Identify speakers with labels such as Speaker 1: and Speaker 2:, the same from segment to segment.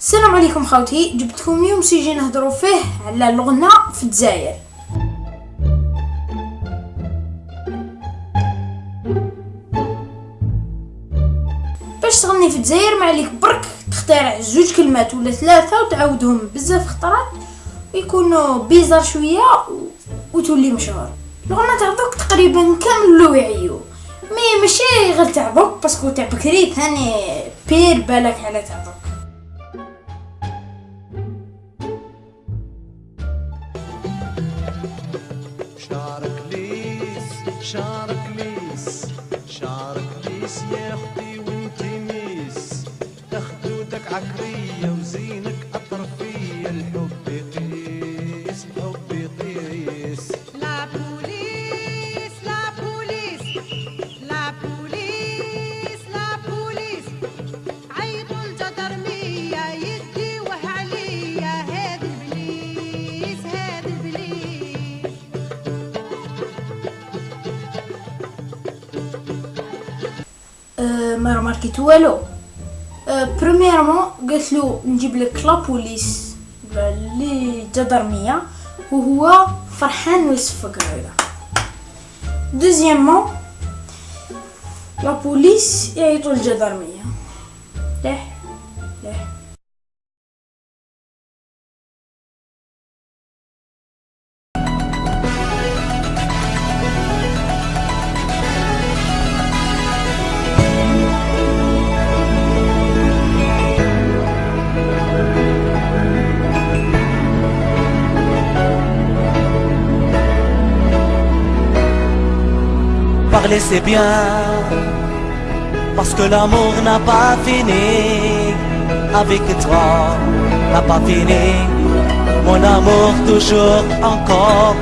Speaker 1: السلام عليكم خوتي. جبتكم يوم سيجي نهضروا فيه على الغنى في الجزائر. باش تغني في الجزائر ما عليك برك تخترع زوج كلمات ولا ثلاثة وتعاودهم بزاف خطرات ويكونوا بيزار شوية و... وتولي مشهور. الغنى تاع تقريبا كامل لو يعيو مي ماشي غير تاع باسكو تاع بكري ثاني بير بالك على تاع
Speaker 2: شعرك ليس شعرك ليس شعرك ليس يا أختي وأنت ميس. خدودك عكرية وزينك
Speaker 1: ما رماركيت والو. premièrement قالت له نجيب لك la police اللي جدرمية وهو فرحان ويصفق هذا deuxièmement la police يعيطوا الجدرمية ليه ليه؟
Speaker 2: Parler c'est bien Parce que l'amour n'a pas fini Avec toi n'a pas fini Mon amour toujours encore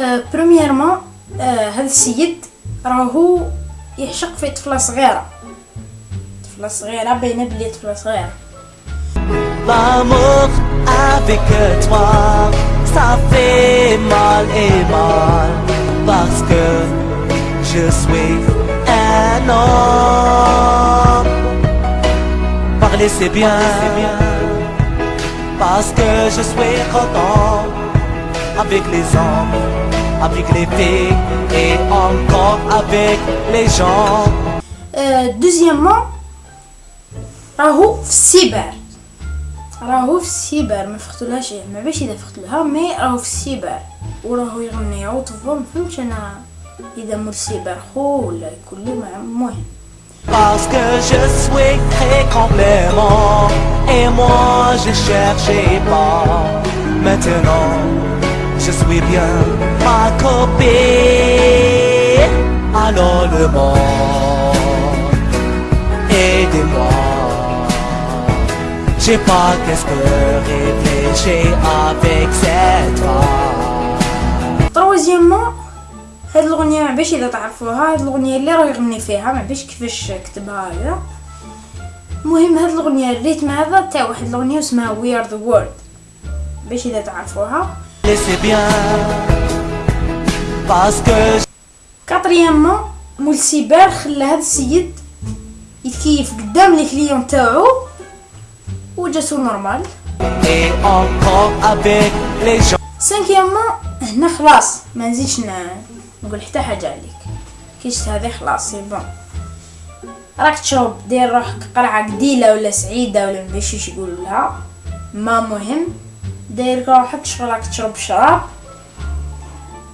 Speaker 1: أه بريميرمون أه هذا السيد راهو يعشق في طفلة صغيرة طفلة صغيرة باينة بلي طفلة صغيرة
Speaker 2: L'amour avec toi, ça fait mal et mal parce que je suis un homme. Parler c'est bien, parce que je suis content avec les hommes, avec les filles et encore avec les gens.
Speaker 1: أه دوزيامون راهو في السيبر راهو في السيبر ما فقتلهاش ما باش اذا فقتلها مي راهو في السيبر وراهو يغني عوطفو ما فهمتش انا اذا مول السيبر خو ولا يكون لي مع- المهم
Speaker 2: Parce que je suis très complément Et moi je cherchais pas Maintenant je suis bien ma copine Alors le monde Aidez-moi J'ai pas qu'est-ce que réfléchir avec cette femme
Speaker 1: تروازيامون هاد الأغنية ما إذا تعرفوها هاد الأغنية اللي راه يغني فيها ما كيفاش كتبها هذا المهم هاد الأغنية الريتم هذا تاع واحد الأغنية اسمها وي ار ذا وورلد باش إذا تعرفوها.
Speaker 2: Laissez bien Parce que
Speaker 1: كاتريامون مول سيبر خلى هذا السيد يتكيف قدام لي كليون تاعو وجاتو نورمال. سانكيامون هنا خلاص ما نزيدش نقول حتى حاجة عليك. كيشت هذه؟ خلاص سي بون راك تشرب دير روحك قرعه قديلة ولا سعيدة ولا مبيشيش يقولوا لها. ما مهم. داير روحك شغلك تشرب؟ شراب.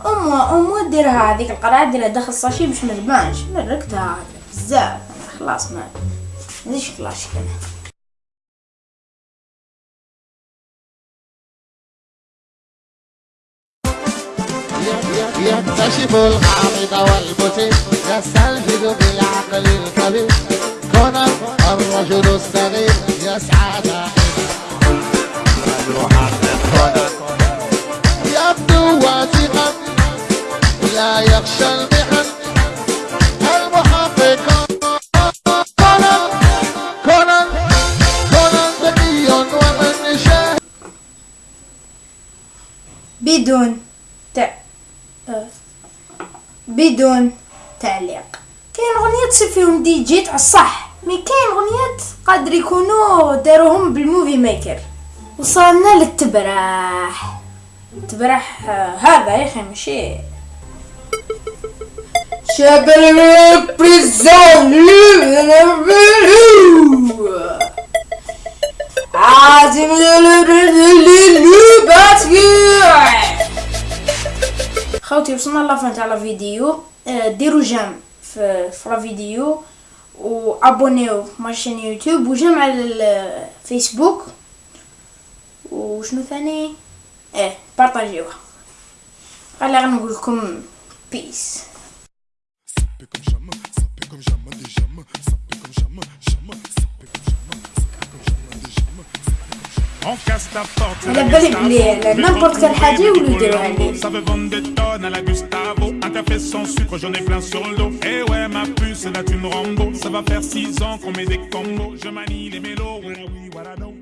Speaker 1: امو امو ديرها هذيك القرعه ديرها داخل الساشي باش ما تبانش. مرقتها بزاف. خلاص ما نزيدش كلاش كان
Speaker 3: يكتشف الغامض والمثير يستنفذ بالعقل الكبير كونان الرجل الصغير يسعى دائما. يبدو واثقا لا يخشى المحن. المحقق كونان كونان كونان ذكي ومن شاهد
Speaker 1: بدون بدون تعليق. كاين أغنية تصير فيهم دي جي تاع الصح mais كاين غنيات قادر يكونوا داروهم بال Movie Maker وصلنا للتبرح. التبرح آه، هذا يا أخي ماشي. شبل بريزون عازم خوتي وصلنا لافان تاع لا فيديو آه، ديروا جيم في في لا فيديو وابونيو مارشين يوتيوب وجيم على الفيسبوك وشنو ثاني ايه بارطاجيوها خلي غير نقول لكم بيس
Speaker 4: On casse ta porte,
Speaker 1: على بالي بلي نيمبورت كان حاجه يولوا يديروها لي
Speaker 4: Ça veut vendre des tonnes à la Gustavo. Un café sans sucre, j'en ai plein sur le dos. Et ouais, ma puce, là tu me Rambo. Ça va faire 6 ans qu'on met des combos. Je manie les mélos, voilà oui, voilà non.